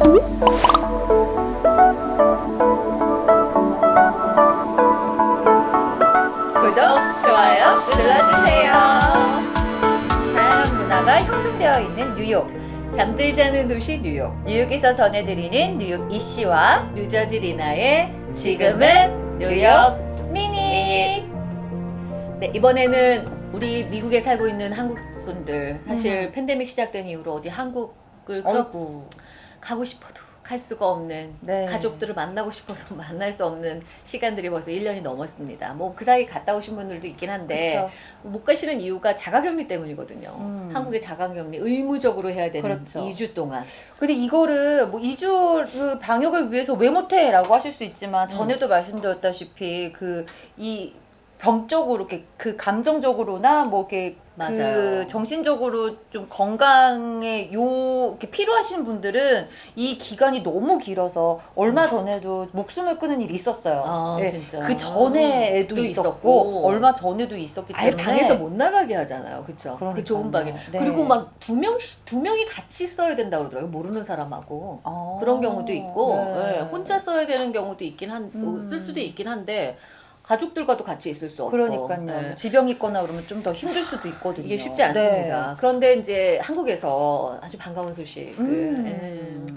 구독, 좋아요 눌러주세요. 다양한 문화가 형성되어 있는 뉴욕. 잠들지 않은 도시 뉴욕 뉴욕에서 전해드리는 뉴욕 이씨와 뉴저지 리나의 지금은 뉴욕 미니. 네 이번에는 우리 미국에 살고 있는 한국 분들 사실 음. 팬데믹 시작된 이후로 어디 한국을 어이구. 가고 싶어도 갈 수가 없는 네. 가족들을 만나고 싶어서 만날 수 없는 시간들이 벌써 1년이 넘었습니다. 뭐 그 사이 갔다 오신 분들도 있긴 한데 그렇죠. 못 가시는 이유가 자가격리 때문이거든요. 음. 한국의 자가격리 의무적으로 해야 되는 그렇죠. 2주 동안. 근데 이거를 뭐 2주 그 방역을 위해서 왜 못해 라고 하실 수 있지만 전에도 말씀드렸다시피 그이 병적으로 이렇게 그 감정적으로나 뭐 이렇게 맞아요. 그 정신적으로 좀 건강에 요 이렇게 필요하신 분들은 이 기간이 너무 길어서 얼마 전에도 목숨을 끊은 일이 있었어요. 아, 예, 진짜. 그 전에도 또 있었고, 있었고. 얼마 전에도 있었기 때문에 방에서 못 나가게 하잖아요. 그렇죠? 그. 좁은 방에. 네. 그리고 막 두 명씩 두 명이 같이 써야 된다 그러더라고요. 모르는 사람하고. 어, 그런 경우도 있고 네. 예, 혼자 써야 되는 경우도 있긴 한, 음. 쓸 수도 있긴 한데 가족들과도 같이 있을 수 없고 그러니까요. 예. 지병 있거나 그러면 좀 더 힘들 수도 있거든요. 이게 쉽지 않습니다. 그런데 이제 한국에서 아주 반가운 소식. 그, 음. 예.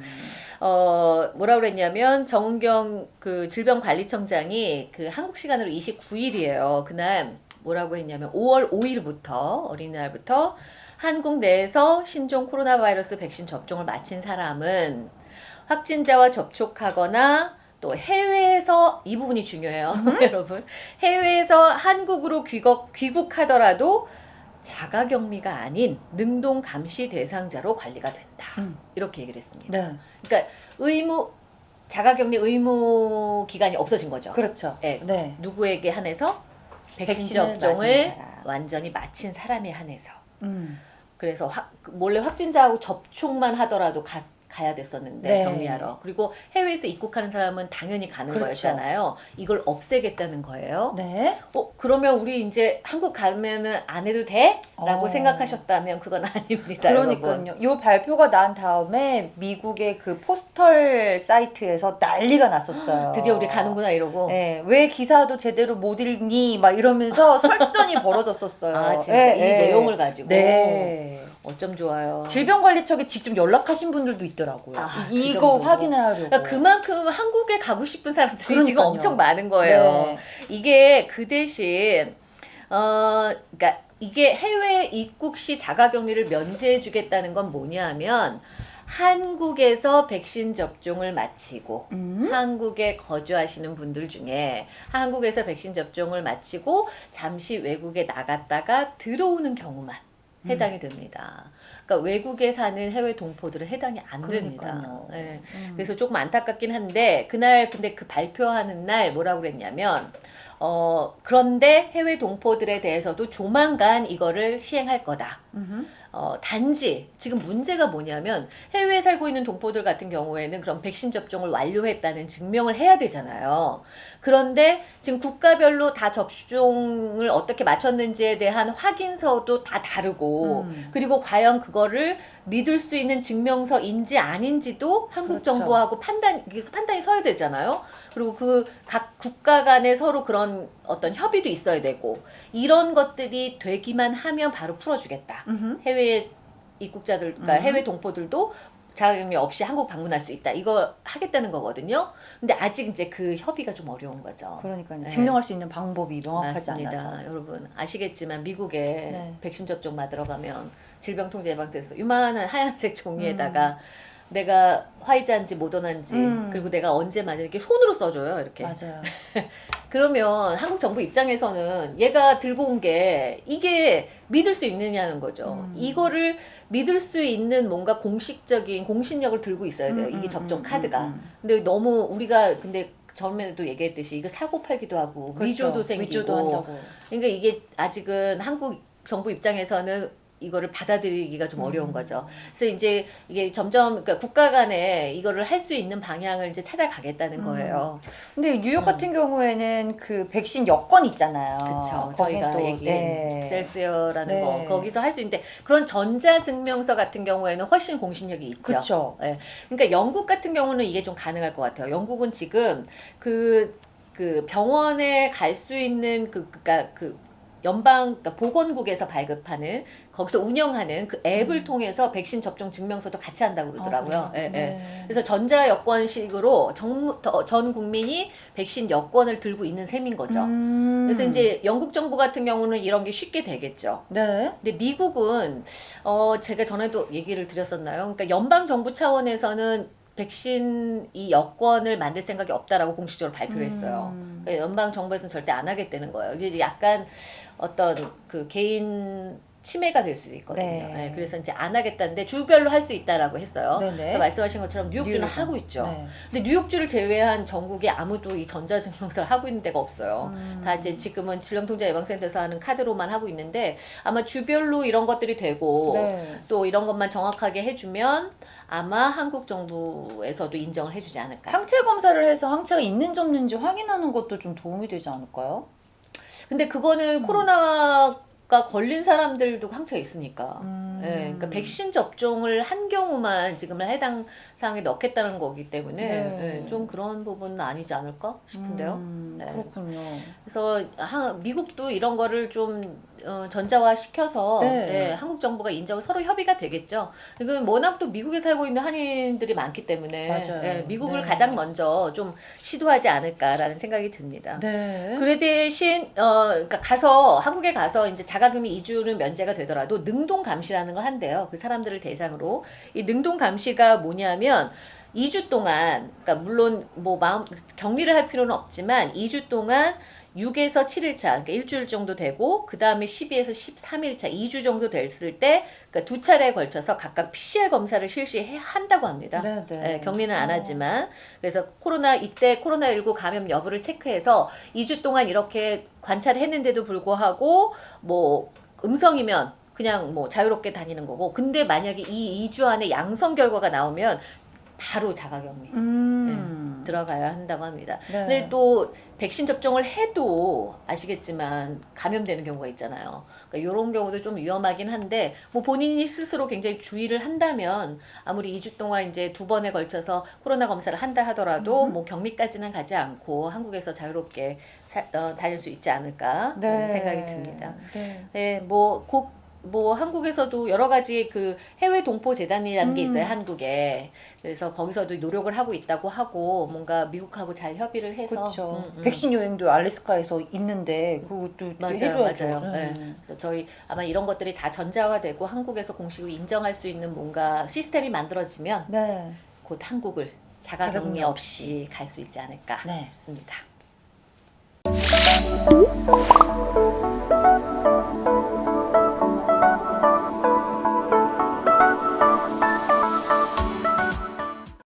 어, 뭐라 그랬냐면 정은경 그 질병관리청장이 그 한국 시간으로 29일이에요. 그날 뭐라고 했냐면 5월 5일부터 어린이날부터 한국 내에서 신종 코로나 바이러스 백신 접종을 마친 사람은 확진자와 접촉하거나 또 해외에서 이 부분이 중요해요, 여러분. 해외에서 한국으로 귀국, 귀국하더라도 자가격리가 아닌 능동 감시 대상자로 관리가 된다. 음. 이렇게 얘기를 했습니다. 네, 그러니까 의무 자가격리 의무 기간이 없어진 거죠. 그렇죠. 네. 네. 누구에게 한해서 백신 접종을. 완전히 마친 사람에 한해서. 음. 그래서 확, 몰래 확진자하고 접촉만 하더라도 가, 가야 됐었는데 네. 격리하러. 그리고 해외에서 입국하는 사람은 당연히 가는 그렇죠. 거였잖아요. 이걸 없애겠다는 거예요. 네. 어 그러면 우리 이제 한국 가면은 안 해도 돼? 라고 어. 생각하셨다면 그건 아닙니다. 그러니까요. 이 발표가 난 다음에 미국의 그 포스털 사이트에서 난리가 났었어요. 드디어 우리 가는구나 이러고. 네, 왜 기사도 제대로 못 읽니? 막 이러면서 설전이 벌어졌었어요. 아 진짜 네, 이 네. 내용을 가지고. 네. 어쩜 좋아요. 질병관리청에 직접 연락하신 분들도 있더라고요. 아, 이- 그 이거 정도로. 확인을 하려고. 그러니까 그만큼 한국에 가고 싶은 사람들이 지금 그러니까요. 엄청 많은 거예요. 네. 이게 그 대신 어 그러니까 이게 해외 입국 시 자가격리를 면제해 주겠다는 건 뭐냐면 한국에서 백신 접종을 마치고 음? 한국에 거주하시는 분들 중에 한국에서 백신 접종을 마치고 잠시 외국에 나갔다가 들어오는 경우만 음. 해당이 됩니다. 그러니까 외국에 사는 해외 동포들은 해당이 안 됩니다. 그러니까요. 예. 음. 그래서 조금 안타깝긴 한데 그날 근데 그 발표하는 날 뭐라고 그랬냐면 어 그런데 해외 동포들에 대해서도 조만간 이거를 시행할 거다. 음흠. 어, 단지 지금 문제가 뭐냐면 해외에 살고 있는 동포들 같은 경우에는 그럼 백신 접종을 완료했다는 증명을 해야 되잖아요. 그런데 지금 국가별로 다 접종을 어떻게 마쳤는지에 대한 확인서도 다 다르고 음. 그리고 과연 그거를 믿을 수 있는 증명서인지 아닌지도 한국 그렇죠. 정부하고 판단 판단이 서야 되잖아요. 그리고 그 각 국가 간에 서로 그런 어떤 협의도 있어야 되고 이런 것들이 되기만 하면 바로 풀어주겠다. 음흠. 해외 입국자들, 그러니까 음. 해외 동포들도 자가격리 없이 한국 방문할 수 있다. 이거 하겠다는 거거든요. 근데 아직 이제 그 협의가 좀 어려운 거죠. 그러니까요. 네. 증명할 수 있는 방법이 명확하지 맞습니다. 않아서. 여러분 아시겠지만 미국에 네. 백신 접종 받으러 가면 질병통제예방센터 요만한 하얀색 종이에다가 음. 내가 화이자인지 모더나인지 음. 그리고 내가 언제 맞을 이렇게 손으로 써줘요 이렇게 맞아요. 그러면 한국 정부 입장에서는 얘가 들고 온 게 이게 믿을 수 있느냐는 거죠. 음. 이거를 믿을 수 있는 뭔가 공식적인 공신력을 들고 있어야 돼요. 음, 이게 음, 접종 음, 카드가. 음, 음. 근데 너무 우리가 근데 전에도 얘기했듯이 이거 사고 팔기도 하고 그렇죠. 위조도 생기고 위조도 한다고. 그러니까 이게 아직은 한국 정부 입장에서는 이거를 받아들이기가 좀 어려운 음. 거죠. 그래서 이제 이게 점점 그러니까 국가 간에 이거를 할 수 있는 방향을 이제 찾아가겠다는 음. 거예요. 근데 뉴욕 음. 같은 경우에는 그 백신 여권 있잖아요. 그렇죠. 저희가 또, 얘기한 네. 셀스라는 네. 거 거기서 할 수 있는데 그런 전자 증명서 같은 경우에는 훨씬 공신력이 있죠. 그렇죠. 그러니까 영국 같은 경우는 이게 좀 가능할 것 같아요. 영국은 지금 그, 그 병원에 갈 수 있는 그, 그니까 그 연방, 그러니까 보건국에서 발급하는 거기서 운영하는 그 앱을 음. 통해서 백신 접종 증명서도 같이 한다고 그러더라고요. 아? 예, 예. 네. 그래서 전자 여권식으로 전, 전 국민이 백신 여권을 들고 있는 셈인 거죠. 음. 그래서 이제 영국 정부 같은 경우는 이런 게 쉽게 되겠죠. 네. 근데 미국은 어 제가 전에도 얘기를 드렸었나요? 그러니까 연방 정부 차원에서는 백신 이 여권을 만들 생각이 없다라고 공식적으로 발표를 했어요. 음. 그러니까 연방 정부에서는 절대 안 하겠다는 거예요. 이게 약간 어떤 그 개인 침해가 될 수도 있거든요. 네. 네, 그래서 이제 안 하겠다는데 주별로 할 수 있다라고 했어요. 네네. 그래서 말씀하신 것처럼 뉴욕주는 뉴욕에서. 하고 있죠. 네. 근데 뉴욕주를 제외한 전국에 아무도 이 전자증명서를 하고 있는 데가 없어요. 음. 다 이제 지금은 질병통제 예방센터에서 하는 카드로만 하고 있는데 아마 주별로 이런 것들이 되고 네. 또 이런 것만 정확하게 해주면 아마 한국 정부에서도 인정을 해주지 않을까. 항체 검사를 해서 항체가 있는지 없는지 확인하는 것도 좀 도움이 되지 않을까요? 근데 그거는 음. 코로나 가 걸린 사람들도 항체가 있으니까. 음. 예, 그러니까 백신 접종을 한 경우만 지금은 해당 사항에 넣겠다는 거기 때문에 네. 예, 좀 그런 부분은 아니지 않을까 싶은데요. 음, 네. 그렇군요. 그래서 하, 미국도 이런 거를 좀 어, 전자화 시켜서 네. 예, 한국 정부가 인정 서로 협의가 되겠죠. 이건 워낙 또 미국에 살고 있는 한인들이 많기 때문에. 예, 미국을 네. 가장 먼저 좀 시도하지 않을까라는 생각이 듭니다. 네. 그래 대신 어 그러니까 가서 한국에 가서 이제 자가격리 2주는 면제가 되더라도 능동 감시라는 걸 한대요. 그 사람들을 대상으로 이 능동 감시가 뭐냐면 2주 동안 그러니까 물론 뭐 마음 격리를 할 필요는 없지만 2주 동안 6에서 7일차, 그러니까 일주일 정도 되고 그 다음에 12에서 13일차, 2주 정도 됐을 때, 그러니까 두 차례에 걸쳐서 각각 PCR 검사를 실시해 한다고 합니다. 네, 네. 예, 격리는 안 어. 하지만 그래서 코로나 이때 코로나19 감염 여부를 체크해서 2주 동안 이렇게 관찰했는데도 불구하고 뭐 음성이면 그냥 뭐 자유롭게 다니는 거고 근데 만약에 이 2주 안에 양성 결과가 나오면 바로 자가격리 음. 들어가야 한다고 합니다. 네. 근데 또 백신 접종을 해도 아시겠지만 감염되는 경우가 있잖아요. 그러니까 이런 경우도 좀 위험하긴 한데 뭐 본인이 스스로 굉장히 주의를 한다면 아무리 2주 동안 이제 두 번에 걸쳐서 코로나 검사를 한다 하더라도 음. 뭐 격리까지는 가지 않고 한국에서 자유롭게 사, 어, 다닐 수 있지 않을까 네. 생각이 듭니다. 네. 네, 뭐곡 뭐 한국에서도 여러 가지 그 해외 동포 재단이라는 게 음. 있어요 한국에 그래서 거기서도 노력을 하고 있다고 하고 뭔가 미국하고 잘 협의를 해서 그렇죠. 음, 음. 백신 여행도 알래스카에서 있는데 그것도 맞아요, 해줘야죠. 맞아요. 네. 그래서 저희 아마 이런 것들이 다 전자화되고 한국에서 공식으로 인정할 수 있는 뭔가 시스템이 만들어지면 네. 곧 한국을 자가격리 자가격리 없이 갈 수 있지 않을까 네. 싶습니다.